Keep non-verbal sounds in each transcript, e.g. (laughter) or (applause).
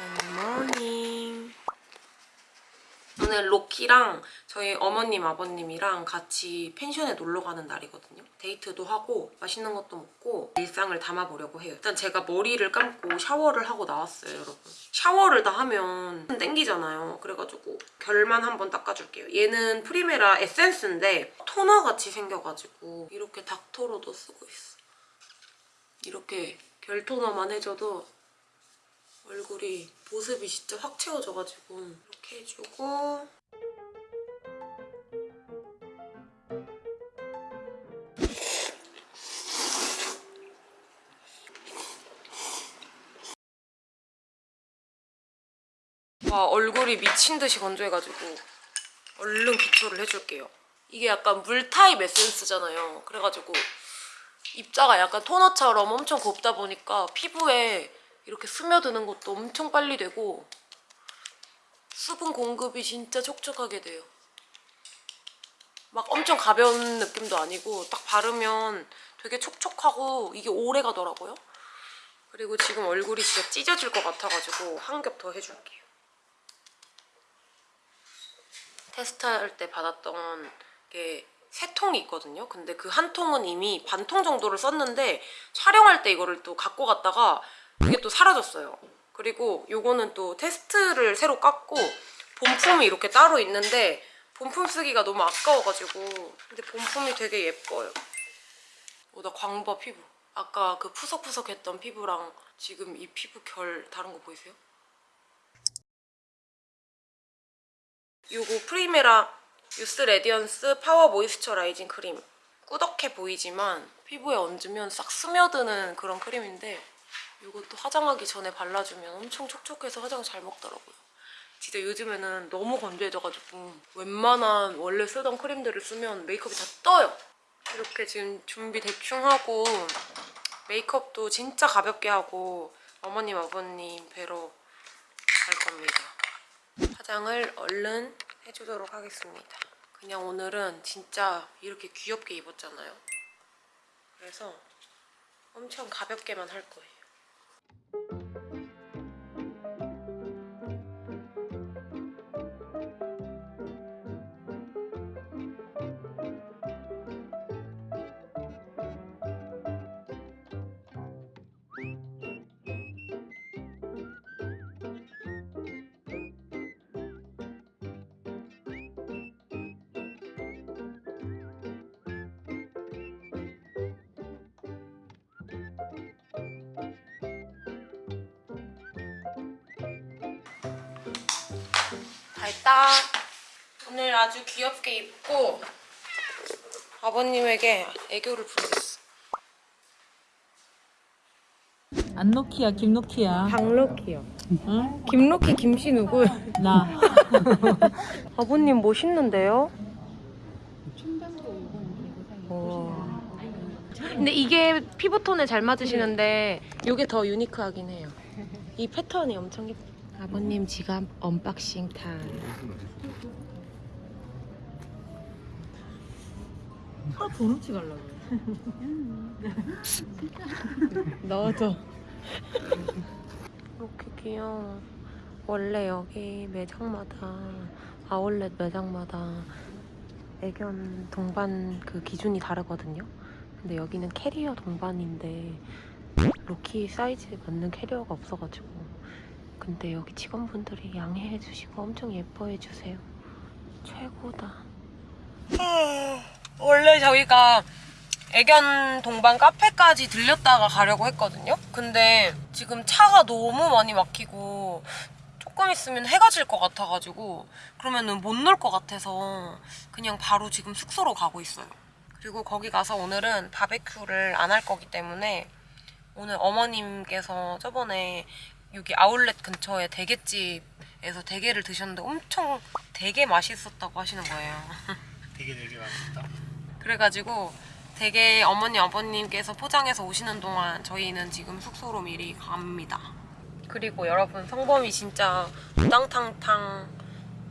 Good morning. 오늘 로키랑 저희 어머님 아버님이랑 같이 펜션에 놀러 가는 날이거든요. 데이트도 하고 맛있는 것도 먹고 일상을 담아보려고 해요. 일단 제가 머리를 감고 샤워를 하고 나왔어요 여러분. 샤워를 다 하면 땡기잖아요. 그래가지고 결만 한번 닦아줄게요. 얘는 프리메라 에센스인데 토너같이 생겨가지고 이렇게 닦토로도 쓰고 있어. 이렇게 결 토너만 해줘도 얼굴이 보습이 진짜 확 채워져가지고 이렇게 해주고 와 얼굴이 미친 듯이 건조해가지고 얼른 기초를 해줄게요. 이게 약간 물 타입 에센스잖아요. 그래가지고 입자가 약간 토너처럼 엄청 곱다 보니까 피부에 이렇게 스며드는 것도 엄청 빨리 되고 수분 공급이 진짜 촉촉하게 돼요. 막 엄청 가벼운 느낌도 아니고 딱 바르면 되게 촉촉하고 이게 오래 가더라고요. 그리고 지금 얼굴이 진짜 찢어질 것 같아가지고 한 겹 더 해줄게요. 테스트할 때 받았던 게 세 통이 있거든요. 근데 그 한 통은 이미 반 통 정도를 썼는데 촬영할 때 이거를 또 갖고 갔다가 이게 또 사라졌어요. 그리고 요거는 또 테스트를 새로 깠고 본품이 이렇게 따로 있는데 본품 쓰기가 너무 아까워가지고 근데 본품이 되게 예뻐요. 오, 나 광버 피부. 아까 그 푸석푸석했던 피부랑 지금 이 피부 결 다른 거 보이세요? 요거 프리메라 Youth Radiance Power Moisturizing 크림 꾸덕해 보이지만 피부에 얹으면 싹 스며드는 그런 크림인데 이것도 화장하기 전에 발라주면 엄청 촉촉해서 화장 잘 먹더라고요. 진짜 요즘에는 너무 건조해져가지고 웬만한 원래 쓰던 크림들을 쓰면 메이크업이 다 떠요. 이렇게 지금 준비 대충 하고 메이크업도 진짜 가볍게 하고 어머님 아버님 뵈러 갈 겁니다. 화장을 얼른 해주도록 하겠습니다. 그냥 오늘은 진짜 이렇게 귀엽게 입었잖아요. 그래서 엄청 가볍게만 할 거예요. 다 했다. 오늘 아주 귀엽게 입고 아버님에게 애교를 부리겠어. 안노키야 김노키야 박로키요. 응? 김씨 누구? 나 (laughs) 아버님 멋있는데요? 와. 근데 이게 피부톤에 잘 맞으시는데 이게 더 유니크하긴 해요. 이 패턴이 엄청 예뻐. 아버님 지갑 unboxing 타임. 아 도넛치 가려고 (laughs) 넣어줘. 이렇게 귀여워. 원래 여기 매장마다 아울렛 매장마다 애견 동반 그 기준이 다르거든요. 근데 여기는 캐리어 동반인데 로키 사이즈에 맞는 캐리어가 없어가지고 근데 여기 직원분들이 양해해 주시고 엄청 예뻐해 주세요. 최고다. 원래 저희가 애견 동반 카페까지 들렸다가 가려고 했거든요. 근데 지금 차가 너무 많이 막히고 조금 있으면 해가 질 것 같아가지고 그러면은 못 놀 것 같아서 그냥 바로 지금 숙소로 가고 있어요. 그리고 거기 가서 오늘은 바베큐를 안 할 거기 때문에 오늘 어머님께서 저번에 여기 아울렛 근처에 대게집에서 대게를 드셨는데 엄청 되게 맛있었다고 하시는 거예요. (laughs) 되게 되게 맛있다. 그래가지고 되게 어머니 아버님께서 포장해서 오시는 동안 저희는 지금 숙소로 미리 갑니다. 그리고 여러분 성범이 진짜 우당탕탕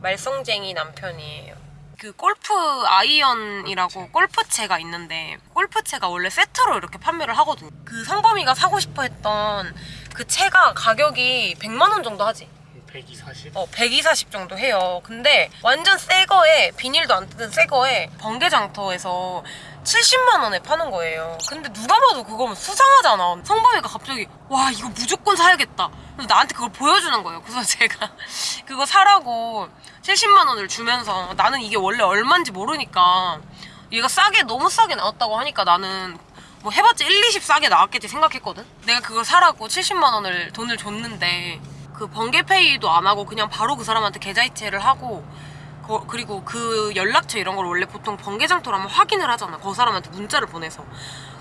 말썽쟁이 남편이에요. 그 골프 아이언이라고 골프채가 있는데 골프채가 원래 세트로 이렇게 판매를 하거든요. 그 성범이가 사고 싶어 했던 그 채가 가격이 100만 원 정도 하지. 120, 40? 어, 120 정도 해요. 근데 완전 새 거에 비닐도 안 뜯은 새 거에 번개장터에서 70만 원에 파는 거예요. 근데 누가 봐도 그거면 수상하잖아. 성범이가 갑자기 와 이거 무조건 사야겠다. 나한테 그걸 보여주는 거예요. 그래서 (laughs) 제가 그거 사라고 70만 원을 주면서 나는 이게 원래 얼마인지 모르니까 얘가 싸게 너무 싸게 나왔다고 하니까 나는 뭐 해봤자 1, 20 싸게 나왔겠지 생각했거든? 내가 그걸 사라고 70만 원을 돈을 줬는데 그 번개페이도 안 하고 그냥 바로 그 사람한테 계좌이체를 하고 거- 그리고 그 연락처 이런 걸 원래 보통 번개장터로 하면 확인을 하잖아. 그 사람한테 문자를 보내서.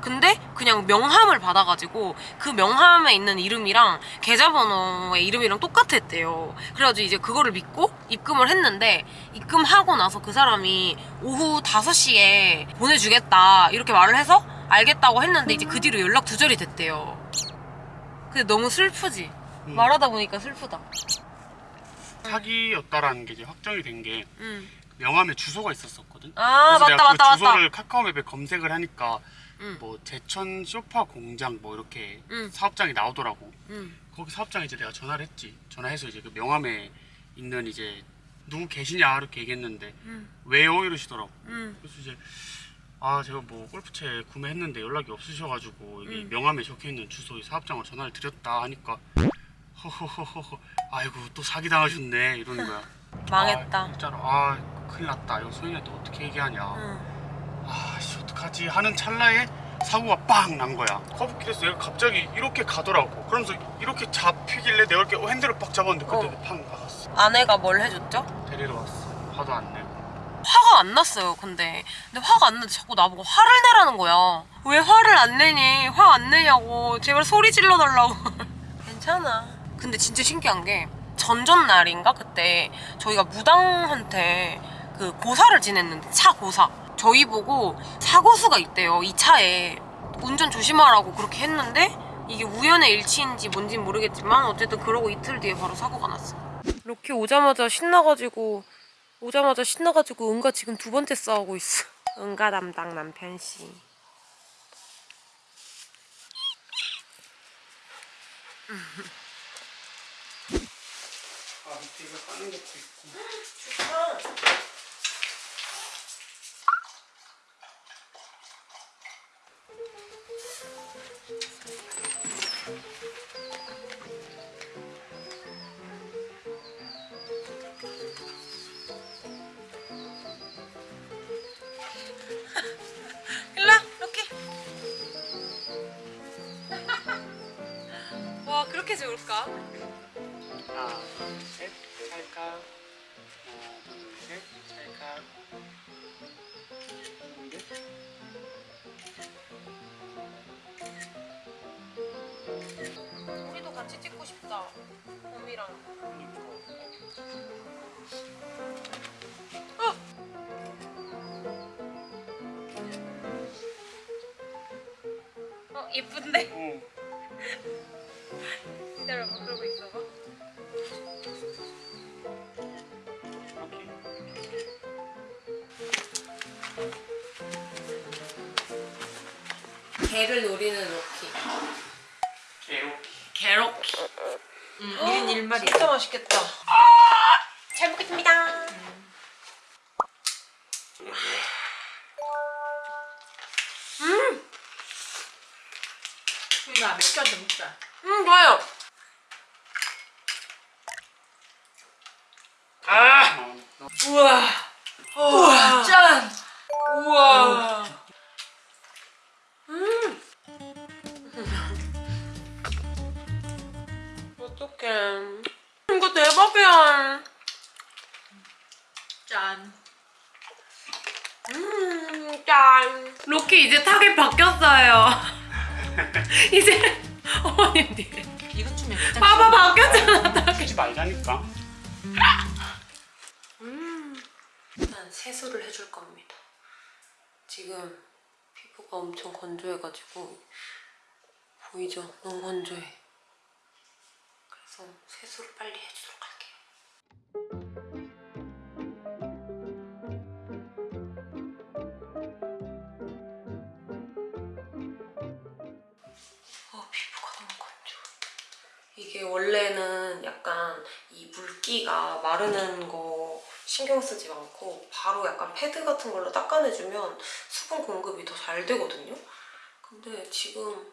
근데 그냥 명함을 받아가지고 그 명함에 있는 이름이랑 계좌번호의 이름이랑 똑같았대요. 그래가지고 이제 그거를 믿고 입금을 했는데 입금하고 나서 그 사람이 오후 5시에 보내주겠다 이렇게 말을 해서 알겠다고 했는데 이제 그 뒤로 연락 두절이 됐대요. 근데 너무 슬프지 음. 말하다 보니까 슬프다 사기였다라는 게 이제 확정이 된게 응. 명함에 주소가 있었었거든. 아 그래서 맞다 내가 맞다 그 맞다 주소를 카카오맵에 검색을 하니까 응. 뭐 제천 쇼파 공장 뭐 이렇게 응. 사업장이 나오더라고. 응. 거기 사업장에 이제 내가 전화를 했지. 전화해서 이제 그 명함에 있는 이제 누구 계시냐 이렇게 얘기했는데 응. 왜요 이러시더라고. 응. 그래서 이제 아 제가 뭐 골프채 구매했는데 연락이 없으셔가지고 음. 명함에 적혀있는 주소의 사업장으로 전화를 드렸다 하니까 허허허허 아이고 또 사기 당하셨네 이러는 거야. (laughs) 망했다 아, 진짜로 아 큰일 났다. 이거 소연이한테 어떻게 얘기하냐. 응. 아씨 어떡하지 하는 찰나에 사고가 빵 난 거야. 커브길에서 얘가 갑자기 이렇게 가더라고. 그러면서 이렇게 잡히길래 내가 이렇게 핸들을 빡 잡았는데 그때 어. 팡 박았어. 아내가 뭘 해줬죠? 데리러 왔어. 화도 안 내고. 화가 안 났어요 근데 근데 화가 안 나는데 자꾸 나보고 화를 내라는 거야 왜 화를 안 내니 화 안 내냐고 제발 소리 질러 달라고 (laughs) 괜찮아 근데 진짜 신기한 게 전전날인가 그때 저희가 무당한테 그 고사를 지냈는데 차 고사 저희 보고 사고수가 있대요 이 차에 운전 조심하라고 그렇게 했는데 이게 우연의 일치인지 뭔진 모르겠지만 어쨌든 그러고 이틀 뒤에 바로 사고가 났어 이렇게 오자마자 신나가지고 오자마자 신나가지고 은가 지금 두 번째 싸우고 있어. 은가 담당 남편 씨. 아 밑에 이거 까는 것도 있고. (laughs) 일라 이렇게. (laughs) 와 그렇게 좋을까? 하 찍고 싶다. 봄이랑. 어 예쁜데? 어. 기다려봐 그러고 있어봐. 개를 노리는 로키. 이렇게. 개로키. 음, 1인 1마리. 진짜 맛있겠다. 잘 먹겠습니다. 나 맥주 한잔 먹자. 음 좋아요. 아! 우와, 대박이야. 짠. 음, 짠. 로키 이제 타겟 바뀌었어요. (laughs) 이제 어머님들. 이것 좀 맥주. 봐봐 바뀌었잖아. 타겟. 하지 말자니까. 음. 일단 세수를 해줄 겁니다. 지금 피부가 엄청 건조해가지고 보이죠? 너무 건조해. 그래서 세수를 빨리 해주도록 할게요. 이 물기가 마르는 거 신경 쓰지 않고 바로 약간 패드 같은 걸로 닦아내주면 수분 공급이 더 잘 되거든요. 근데 지금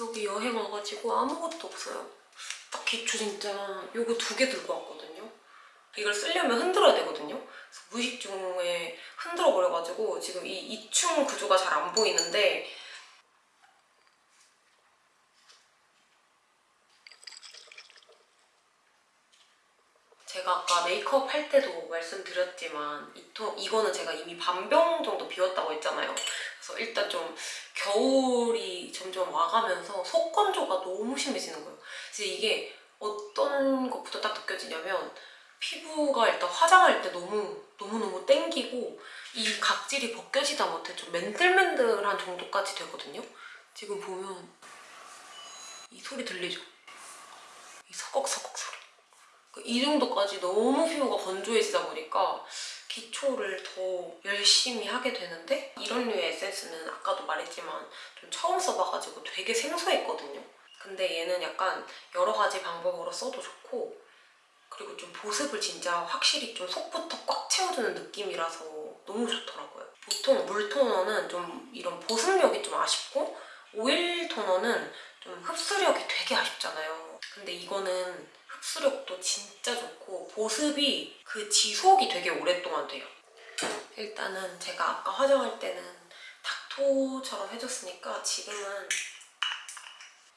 여기 여행 와가지고 아무것도 없어요. 딱 기초 진짜 요거 두 개 들고 왔거든요. 이걸 쓰려면 흔들어야 되거든요. 무의식 중에 흔들어 버려가지고 지금 이 이충 구조가 잘 안 보이는데 제가 아까 메이크업 할 때도 말씀드렸지만 이 통, 이거는 제가 이미 반병 정도 비웠다고 했잖아요. 그래서 일단 좀 겨울이 점점 와가면서 속건조가 너무 심해지는 거예요. 그래서 이게 어떤 것부터 딱 느껴지냐면 피부가 일단 화장할 때 너무 너무너무 땡기고 이 각질이 벗겨지다 못해 좀 맨들맨들한 정도까지 되거든요. 지금 보면 이 소리 들리죠? 이 서걱서걱 소리. 그이 정도까지 너무 피부가 건조해지다 보니까 기초를 더 열심히 하게 되는데 이런 류의 에센스는 아까도 말했지만 좀 처음 써봐가지고 되게 생소했거든요. 근데 얘는 약간 여러 가지 방법으로 써도 좋고 그리고 좀 보습을 진짜 확실히 좀 속부터 꽉 채워주는 느낌이라서 너무 좋더라고요. 보통 물 토너는 좀 이런 보습력이 좀 아쉽고 오일 토너는 좀 흡수력이 되게 아쉽잖아요. 근데 이거는 흡수력도 진짜 좋고 보습이 그 지속이 되게 오랫동안 돼요. 일단은 제가 아까 화장할 때는 닥토처럼 해줬으니까 지금은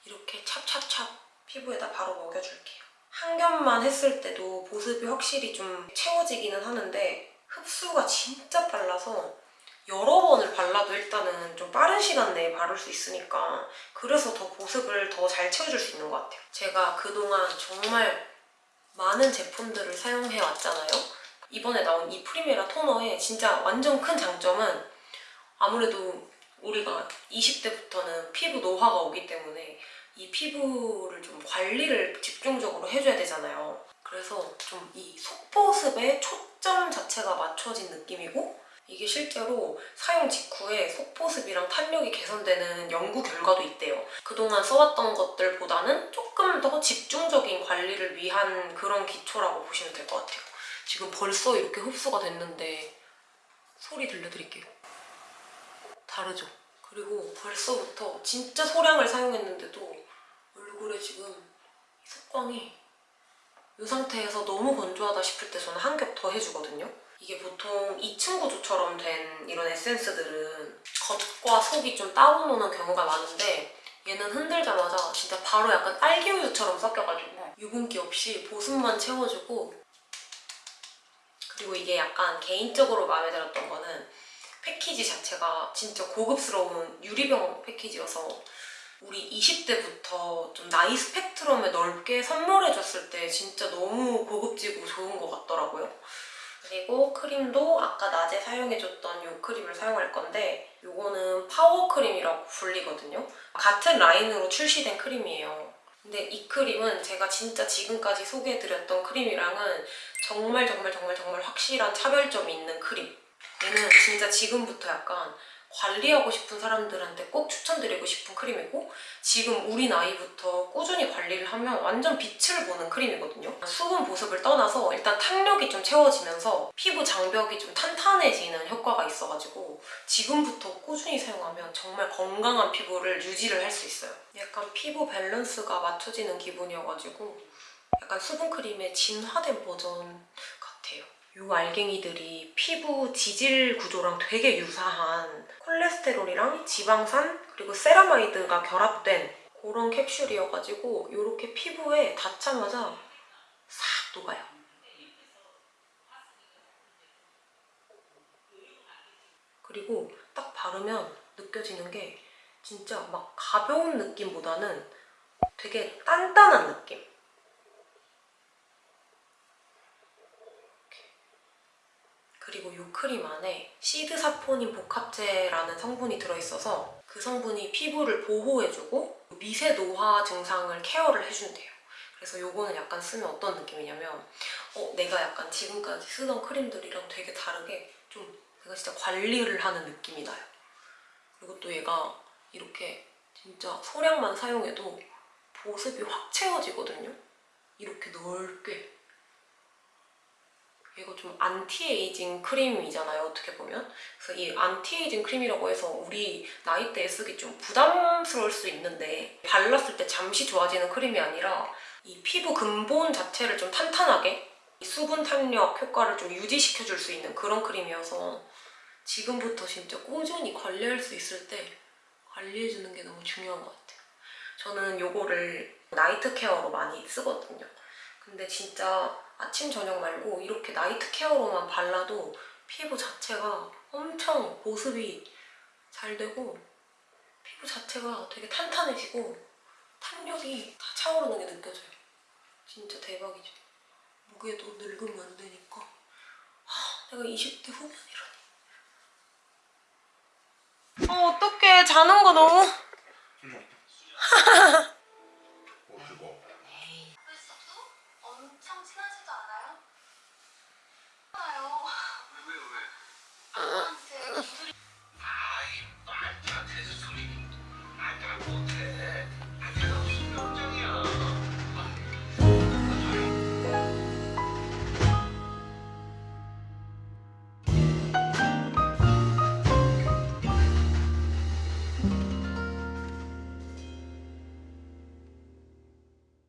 이렇게 찹찹찹 피부에다 바로 먹여줄게요. 한 겹만 했을 때도 보습이 확실히 좀 채워지기는 하는데 흡수가 진짜 빨라서 여러 번을 발라도 일단은 좀 빠른 시간 내에 바를 수 있으니까 그래서 더 보습을 더 잘 채워줄 수 있는 것 같아요. 제가 그동안 정말 많은 제품들을 사용해 왔잖아요. 이번에 나온 이 프리메라 토너의 진짜 완전 큰 장점은 아무래도 우리가 20대부터는 피부 노화가 오기 때문에 이 피부를 좀 관리를 집중적으로 해줘야 되잖아요. 그래서 좀 이 속보습에 초점 자체가 맞춰진 느낌이고 이게 실제로 사용 직후에 속보습이랑 탄력이 개선되는 연구 결과도 있대요. 그동안 써왔던 것들보다는 조금 더 집중적인 관리를 위한 그런 기초라고 보시면 될 것 같아요. 지금 벌써 이렇게 흡수가 됐는데 소리 들려드릴게요. 다르죠? 그리고 벌써부터 진짜 소량을 사용했는데도 얼굴에 지금 속광이 이 상태에서 너무 건조하다 싶을 때 저는 한 겹 더 해주거든요. 이게 보통 2층 구조처럼 된 이런 에센스들은 겉과 속이 좀 따로 노는 경우가 많은데 얘는 흔들자마자 진짜 바로 약간 딸기우유처럼 섞여가지고 유분기 없이 보습만 채워주고 그리고 이게 약간 개인적으로 마음에 들었던 거는 패키지 자체가 진짜 고급스러운 유리병 패키지여서 우리 20대부터 좀 나이 스펙트럼에 넓게 선물해줬을 때 진짜 너무 고급지고 좋은 것 같더라고요. 그리고 크림도 아까 낮에 사용해줬던 이 크림을 사용할 건데 이거는 파워 크림이라고 불리거든요. 같은 라인으로 출시된 크림이에요. 근데 이 크림은 제가 진짜 지금까지 소개해드렸던 크림이랑은 정말 정말 정말 정말 확실한 차별점이 있는 크림. 얘는 진짜 지금부터 약간 관리하고 싶은 사람들한테 꼭 추천드리고 싶은 크림이고 지금 우리 나이부터 꾸준히 관리를 하면 완전 빛을 보는 크림이거든요. 수분 보습을 떠나서 일단 탄력이 좀 채워지면서 피부 장벽이 좀 탄탄해지는 효과가 있어가지고 지금부터 꾸준히 사용하면 정말 건강한 피부를 유지를 할 수 있어요. 약간 피부 밸런스가 맞춰지는 기분이어가지고 약간 수분 크림의 진화된 버전 요. 이 알갱이들이 피부 지질 구조랑 되게 유사한 콜레스테롤이랑 지방산 그리고 세라마이드가 결합된 그런 캡슐이어가지고 이렇게 피부에 닿자마자 싹 녹아요. 그리고 딱 바르면 느껴지는 게 진짜 막 가벼운 느낌보다는 되게 단단한 느낌? 그리고 이 크림 안에 시드 사포닌 복합제라는 성분이 들어있어서 그 성분이 피부를 보호해주고 미세 노화 증상을 케어를 해준대요. 그래서 요거는 약간 쓰면 어떤 느낌이냐면 어, 내가 약간 지금까지 쓰던 크림들이랑 되게 다르게 좀 내가 진짜 관리를 하는 느낌이 나요. 그리고 또 얘가 이렇게 진짜 소량만 사용해도 보습이 확 채워지거든요. 이렇게 넓게 이거 좀 안티에이징 크림이잖아요 어떻게 보면 그래서 이 안티에이징 크림이라고 해서 우리 나이대에 쓰기 좀 부담스러울 수 있는데 발랐을 때 잠시 좋아지는 크림이 아니라 이 피부 근본 자체를 좀 탄탄하게 이 수분 탄력 효과를 좀 유지시켜줄 수 있는 그런 크림이어서 지금부터 진짜 꾸준히 관리할 수 있을 때 관리해주는 게 너무 중요한 것 같아요. 저는 요거를 나이트 케어로 많이 쓰거든요. 근데 진짜 아침 저녁 말고 이렇게 나이트 케어로만 발라도 피부 자체가 엄청 보습이 잘 되고 피부 자체가 되게 탄탄해지고 탄력이 다 차오르는 게 느껴져요. 진짜 대박이죠. 무게도 늙으면 안 되니까. 하, 내가 20대 후반이라니. 어, 어떡해. 자는 거 너무. (laughs)